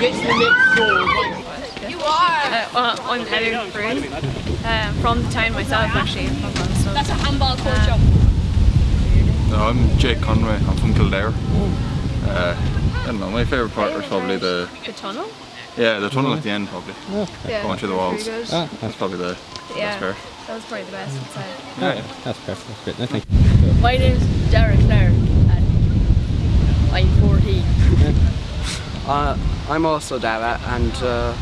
gets the next door. You are! Uh, well, I'm Heather Brown, um, from the town myself actually, from Brunstone. That's a handball court job. No, I'm Jake Conway. I'm from Kildare. Uh, I don't know. My favourite part was probably the The tunnel? yeah the tunnel at the end probably Yeah. going through the walls. Ah, That's probably the Yeah, best part. that was probably the best, I'd yeah, yeah, that's perfect. That's great. No, thank you. My name's Derek Nair and I'm 14. Uh, I'm also Dara and uh,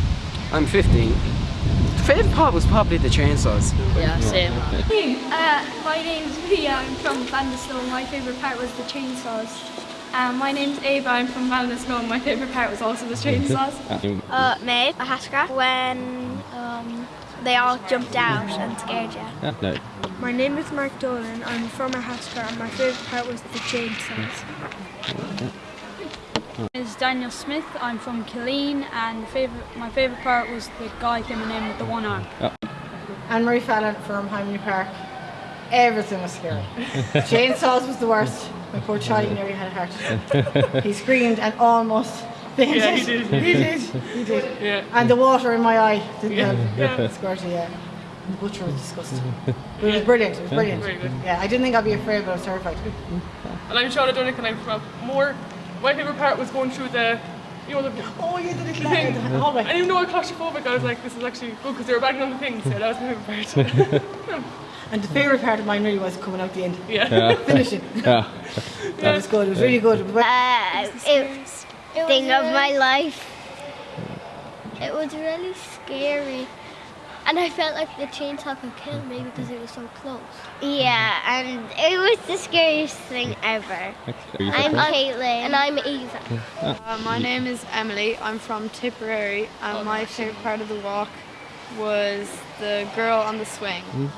I'm 15. The favourite part was probably the chainsaws. Yeah, same. Uh, my name's Leah, I'm from Ballinasloe. My favourite part was the chainsaws. Um, my name's Ava, I'm from Ballinasloe. and My favourite part was also the chainsaws. Uh, Maeve, a Haskell, when um, they all jumped out and scared you. yeah, no. My name is Mark Dolan, I'm from a Haskell and my favourite part was the chainsaws. Is Daniel Smith. I'm from Killeen, and favorite, my favourite part was the guy coming in with the one arm. Anne Marie Fallon from Hyman Park. Everything was scary. Chainsaws was the worst. My poor Charlie nearly had a heart. Attack. he screamed and almost fainted. Yeah, he did. He did. He did. Yeah. And the water in my eye didn't Yeah. help. Yeah. Squirty, yeah. The butcher was disgusting. But it was brilliant. It was brilliant. Very good. Yeah, I didn't think I'd be afraid, but I was terrified. And I'm Charlotte Dunnick and I'm from Moore. My favourite part was going through the, you know, the, Oh, you did it the thing. the hallway. And even though I was claustrophobic, I was like, this is actually good because they were banging on the things. Yeah, that was my favourite part. And the favourite part of mine really was coming out the end. yeah. Finishing. Yeah. That was good. It was really good. It was- Uh, thing of my life. It was really scary. And I felt like the chainsaw could kill me because it was so close. Yeah, and it was the scariest thing ever. I'm Caitlin. And I'm Eva. Uh, my name is Emily. I'm from Tipperary, and my favourite part of the walk was the girl on the swing. How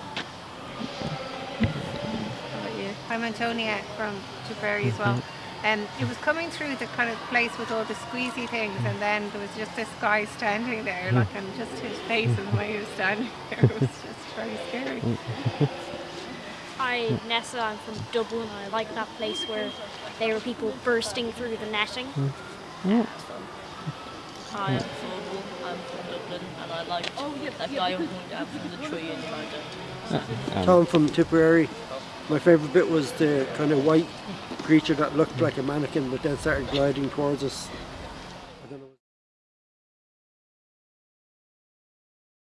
about you? I'm Antonia from Tipperary as well. And it was coming through the kind of place with all the squeezy things, and then there was just this guy standing there, like, and just his face and the way he was standing there was just very scary. Hi, Nessa. I'm from Dublin. I like that place where there were people bursting through the netting. Hi, I'm Phil. I'm from Dublin and I like oh, yeah, that guy who hung down from the tree in London. Tom from Tipperary. My favourite bit was the kind of white creature that looked like a mannequin but then started gliding towards us